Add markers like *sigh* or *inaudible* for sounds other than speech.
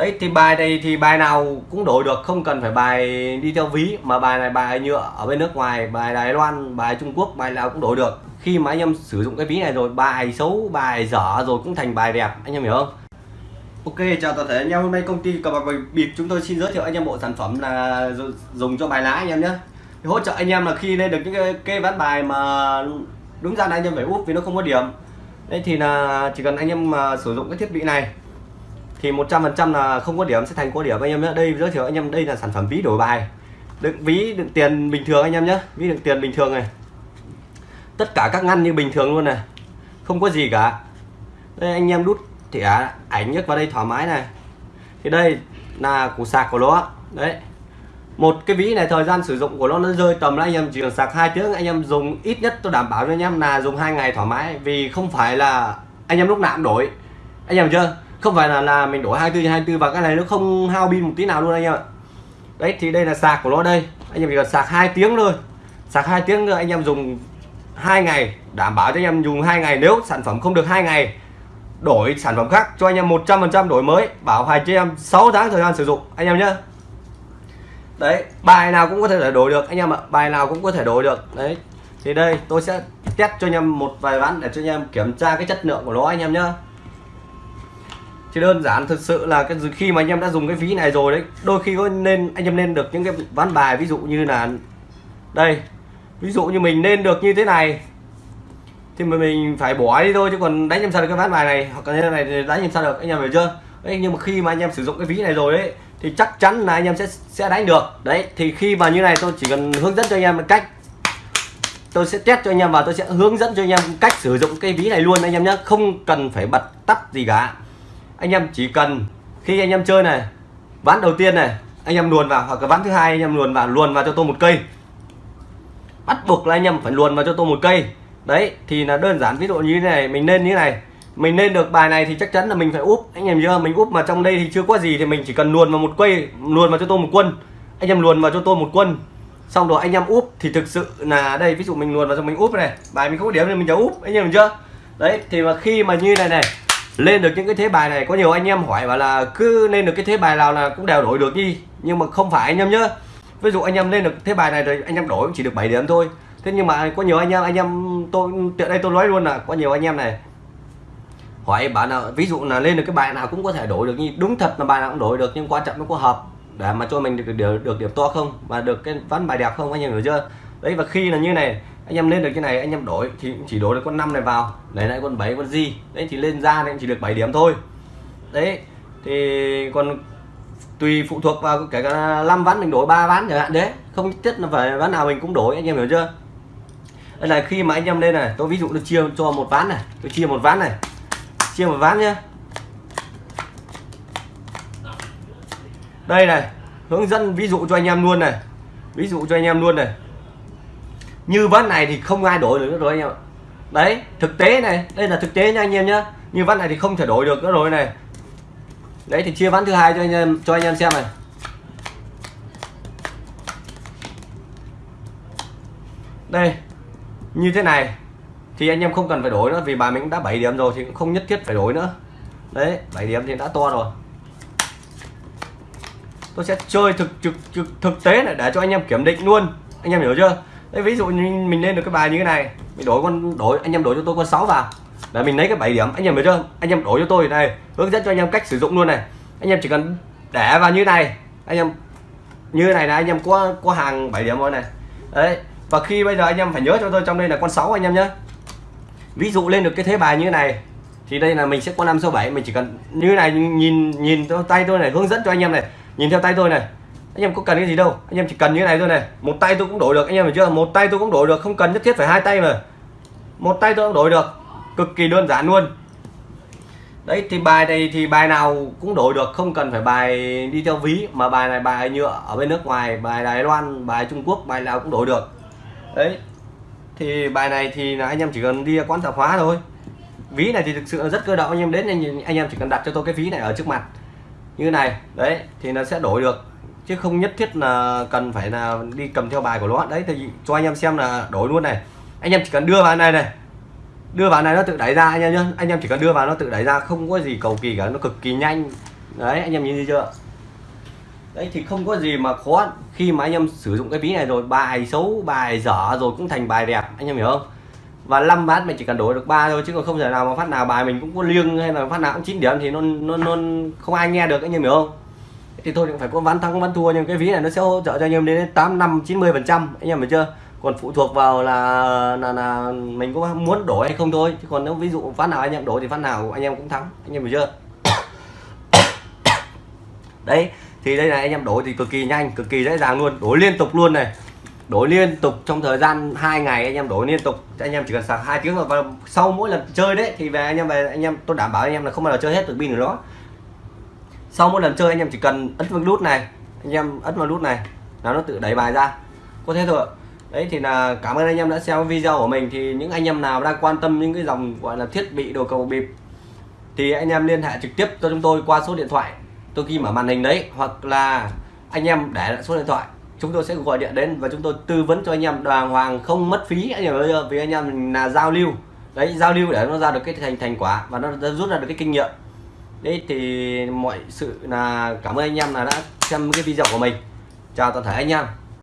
đấy thì bài này thì bài nào cũng đổi được không cần phải bài đi theo ví mà bài này bài nhựa ở bên nước ngoài bài Đài Loan bài Trung Quốc bài nào cũng đổi được. Khi mà anh em sử dụng cái ví này rồi bài xấu bài dở rồi cũng thành bài đẹp anh em hiểu không? Ok chào toàn thể anh em. Hôm nay công ty cờ bạc bịp chúng tôi xin giới thiệu anh em bộ sản phẩm là dùng cho bài lá anh em nhé. Hỗ trợ anh em là khi lên được những cái, cái ván bài mà đúng ra là anh em phải úp vì nó không có điểm. Đấy thì là chỉ cần anh em mà sử dụng cái thiết bị này thì 100% là không có điểm, sẽ thành có điểm. Anh em nhé đây giới thiệu anh em, đây là sản phẩm ví đổi bài. Đựng ví, đựng tiền bình thường anh em nhé ví đựng tiền bình thường này. Tất cả các ngăn như bình thường luôn này. Không có gì cả. Đây, anh em đút thẻ ảnh nhất vào đây thoải mái này. Thì đây là củ sạc của nó. Đấy. Một cái ví này, thời gian sử dụng của nó nó rơi tầm là anh em chỉ cần sạc hai tiếng, anh em dùng ít nhất tôi đảm bảo cho anh em là dùng hai ngày thoải mái. Vì không phải là anh em lúc nào cũng đổi. Anh em chưa? Không phải là là mình đổi 24 trên 24 và cái này nó không hao pin một tí nào luôn anh em ạ đấy thì đây là sạc của nó đây anh em chỉ cần sạc hai tiếng thôi sạc hai tiếng nữa anh em dùng hai ngày đảm bảo cho anh em dùng hai ngày nếu sản phẩm không được hai ngày đổi sản phẩm khác cho anh em 100% đổi mới bảo hành cho em 6 tháng thời gian sử dụng anh em nhé đấy bài nào cũng có thể đổi được anh em ạ bài nào cũng có thể đổi được đấy thì đây tôi sẽ test cho anh em một vài ván để cho anh em kiểm tra cái chất lượng của nó anh em nhé thì đơn giản thực sự là cái khi mà anh em đã dùng cái ví này rồi đấy, đôi khi có nên anh em nên được những cái ván bài, ví dụ như là đây, ví dụ như mình nên được như thế này, thì mà mình phải bỏ đi thôi, chứ còn đánh em sao được cái ván bài này, hoặc là như này thì đánh em sao được, anh em hiểu chưa? Đấy, nhưng mà khi mà anh em sử dụng cái ví này rồi đấy thì chắc chắn là anh em sẽ sẽ đánh được. Đấy, thì khi mà như này tôi chỉ cần hướng dẫn cho anh em cách. Tôi sẽ test cho anh em và tôi sẽ hướng dẫn cho anh em cách sử dụng cái ví này luôn, anh em nhé không cần phải bật tắt gì cả anh em chỉ cần khi anh em chơi này, ván đầu tiên này, anh em luồn vào, hoặc là ván thứ hai anh em luồn vào luồn vào cho tôi một cây. Bắt buộc là anh em phải luồn vào cho tôi một cây. Đấy, thì là đơn giản, ví dụ như thế này, mình nên như thế này. Mình lên được bài này thì chắc chắn là mình phải úp. Anh em chưa mình úp mà trong đây thì chưa có gì thì mình chỉ cần luồn vào một cây, luồn vào cho tôi một quân. Anh em luồn vào cho tôi một quân. Xong rồi anh em úp thì thực sự là đây, ví dụ mình luồn vào cho mình úp này. Bài mình không có điểm thì úp, anh em chưa? Đấy, thì mà khi mà như này này lên được những cái thế bài này có nhiều anh em hỏi bảo là cứ lên được cái thế bài nào là cũng đều đổi được đi nhưng mà không phải anh em nhá ví dụ anh em lên được thế bài này rồi anh em đổi chỉ được 7 điểm thôi. Thế nhưng mà có nhiều anh em anh em tôi tiện đây tôi nói luôn là có nhiều anh em này hỏi bạn là ví dụ là lên được cái bài nào cũng có thể đổi được như đúng thật là bài nào cũng đổi được nhưng quan trọng nó có hợp để mà cho mình được được, được điểm to không? Và được cái ván bài đẹp không? Anh em hiểu chưa? Đấy và khi là như này anh em lên được cái này, anh em đổi, thì chỉ đổi được con năm này vào. Lấy lại con 7 con gì đấy thì lên ra thì chỉ được 7 điểm thôi. Đấy, thì còn tùy phụ thuộc vào cái cả 5 ván mình đổi, ba ván chẳng hạn, đấy. Không nhất là phải ván nào mình cũng đổi, anh em hiểu chưa? Đây là khi mà anh em lên này, tôi ví dụ tôi chia cho một ván này, tôi chia một ván này. Chia một ván nhé đây này, hướng dẫn ví dụ cho anh em luôn này. Ví dụ cho anh em luôn này như ván này thì không ai đổi được nữa rồi anh em đấy thực tế này đây là thực tế nha anh em nhá. Như ván này thì không thể đổi được nữa rồi này. Đấy thì chia ván thứ hai cho anh em cho anh em xem này. Đây như thế này thì anh em không cần phải đổi nữa vì bài mình đã 7 điểm rồi thì cũng không nhất thiết phải đổi nữa. Đấy 7 điểm thì đã to rồi. Tôi sẽ chơi thực thực thực, thực tế này để cho anh em kiểm định luôn. Anh em hiểu chưa? Đấy ví dụ như mình lên được cái bài như thế này, mình đổi con, đổi, anh em đổi cho tôi con 6 vào. Để mình lấy cái 7 điểm, anh em biết chưa? Anh em đổi cho tôi này, hướng dẫn cho anh em cách sử dụng luôn này. Anh em chỉ cần để vào như này, anh em, như này là anh em có có hàng 7 điểm rồi này. Đấy, và khi bây giờ anh em phải nhớ cho tôi trong đây là con 6 anh em nhé. Ví dụ lên được cái thế bài như thế này, thì đây là mình sẽ có 5 số 7 mình chỉ cần như này, nhìn nhìn theo tay tôi này, hướng dẫn cho anh em này. Nhìn theo tay tôi này anh em có cần cái gì đâu. Anh em chỉ cần như này thôi này. Một tay tôi cũng đổi được anh em hiểu chưa? Một tay tôi cũng đổi được không cần nhất thiết phải hai tay mà. Một tay tôi cũng đổi được. Cực kỳ đơn giản luôn. Đấy thì bài này thì bài nào cũng đổi được không cần phải bài đi theo ví mà bài này bài nhựa ở bên nước ngoài bài Đài Loan bài Trung Quốc bài nào cũng đổi được. Đấy thì bài này thì là anh em chỉ cần đi quán tạp hóa thôi. Ví này thì thực sự rất cơ động anh em đến anh, anh em chỉ cần đặt cho tôi cái ví này ở trước mặt. Như này đấy thì nó sẽ đổi được chứ không nhất thiết là cần phải là đi cầm theo bài của nó đấy, thì cho anh em xem là đổi luôn này. Anh em chỉ cần đưa vào này này. Đưa vào này nó tự đẩy ra, anh em nhá. Anh em chỉ cần đưa vào nó tự đẩy ra, không có gì cầu kỳ cả, nó cực kỳ nhanh. Đấy, anh em nhìn thấy chưa? Đấy, thì không có gì mà khó. Khi mà anh em sử dụng cái ví này rồi, bài xấu, bài dở rồi cũng thành bài đẹp, anh em hiểu không? Và 5 bát mình chỉ cần đổi được ba thôi, chứ còn không thể nào mà phát nào bài mình cũng có liêng hay là phát nào cũng 9 điểm thì nó nó nó không ai nghe được, anh em hiểu không? Thì thôi cũng phải có ván thắng ván thua nhưng cái ví này nó sẽ hỗ trợ cho anh em đến 8 năm 90 phần trăm. Anh em hiểu chưa? Còn phụ thuộc vào là, là là mình có muốn đổi hay không thôi. Chứ còn nếu ví dụ phát nào anh em đổi thì phát nào anh em cũng thắng. Anh em hiểu chưa? *coughs* Đấy thì đây này anh em đổi thì cực kỳ nhanh cực kỳ dễ dàng luôn. Đổi liên tục luôn này. Đổi liên tục trong thời gian hai ngày anh em đổi liên tục. Anh em chỉ cần sạc hai tiếng và sau mỗi lần chơi đấy thì về anh em về anh em tôi đảm bảo anh em là không bao giờ chơi hết được pin của nó sau mỗi lần chơi anh em chỉ cần ấn vào nút này, anh em ấn vào nút này, là nó tự đẩy bài ra. Có thế thôi đấy, thì là cảm ơn anh em đã xem video của mình. Thì những anh em nào đang quan tâm những cái dòng, gọi là, thiết bị đồ cầu bịp, thì anh em liên hệ trực tiếp cho chúng tôi qua số điện thoại. Tôi ghi mở màn hình đấy, hoặc là anh em để lại số điện thoại. Chúng tôi sẽ gọi điện đến và chúng tôi tư vấn cho anh em. Đàng hoàng, không mất phí, anh em ơi, vì anh em là giao lưu. Đấy, giao lưu để nó ra được cái thành thành quả và nó rút ra được cái kinh nghiệm đấy, thì mọi sự là cảm ơn anh em là đã xem cái video của mình. Chào toàn thể anh em.